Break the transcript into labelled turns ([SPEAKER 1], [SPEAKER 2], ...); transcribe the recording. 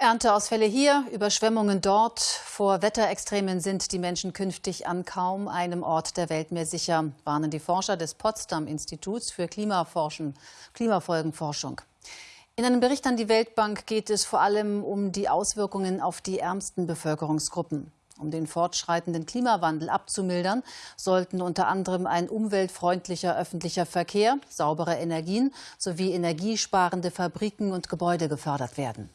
[SPEAKER 1] Ernteausfälle hier, Überschwemmungen dort. Vor Wetterextremen sind die Menschen künftig an kaum einem Ort der Welt mehr sicher, warnen die Forscher des Potsdam-Instituts für Klimafolgenforschung. In einem Bericht an die Weltbank geht es vor allem um die Auswirkungen auf die ärmsten Bevölkerungsgruppen. Um den fortschreitenden Klimawandel abzumildern, sollten unter anderem ein umweltfreundlicher öffentlicher Verkehr, saubere Energien sowie energiesparende Fabriken und Gebäude gefördert werden.